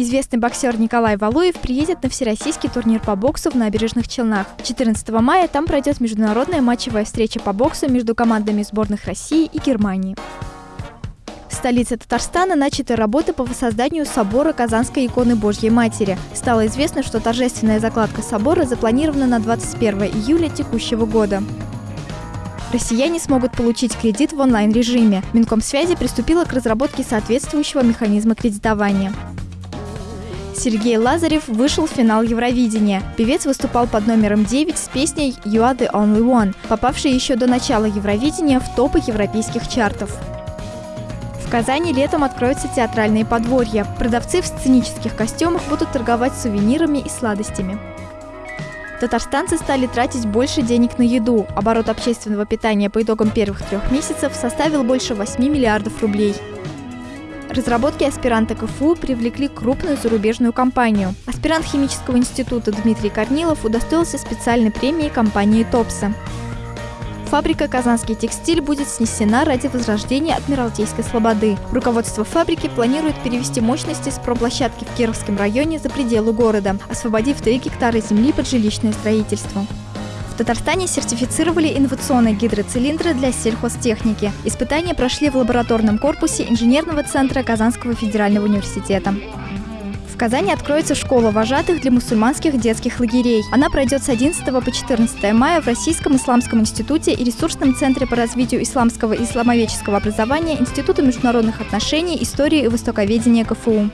Известный боксер Николай Валуев приедет на всероссийский турнир по боксу в набережных Челнах. 14 мая там пройдет международная матчевая встреча по боксу между командами сборных России и Германии. В столице Татарстана начаты работы по воссозданию собора Казанской иконы Божьей Матери. Стало известно, что торжественная закладка собора запланирована на 21 июля текущего года. Россияне смогут получить кредит в онлайн-режиме. Минкомсвязи приступила к разработке соответствующего механизма кредитования. Сергей Лазарев вышел в финал Евровидения. Певец выступал под номером 9 с песней «You are the only one», попавшей еще до начала Евровидения в топы европейских чартов. В Казани летом откроются театральные подворья. Продавцы в сценических костюмах будут торговать сувенирами и сладостями. Татарстанцы стали тратить больше денег на еду. Оборот общественного питания по итогам первых трех месяцев составил больше 8 миллиардов рублей. Разработки аспиранта КФУ привлекли крупную зарубежную компанию. Аспирант химического института Дмитрий Корнилов удостоился специальной премии компании «Топса». Фабрика «Казанский текстиль» будет снесена ради возрождения Адмиралтейской слободы. Руководство фабрики планирует перевести мощности с проплощадки в Кировском районе за пределы города, освободив 3 гектара земли под жилищное строительство. Татарстане сертифицировали инновационные гидроцилиндры для сельхозтехники. Испытания прошли в лабораторном корпусе инженерного центра Казанского федерального университета. В Казани откроется школа вожатых для мусульманских детских лагерей. Она пройдет с 11 по 14 мая в Российском исламском институте и ресурсном центре по развитию исламского и исламоведческого образования Института международных отношений, истории и востоковедения КФУ.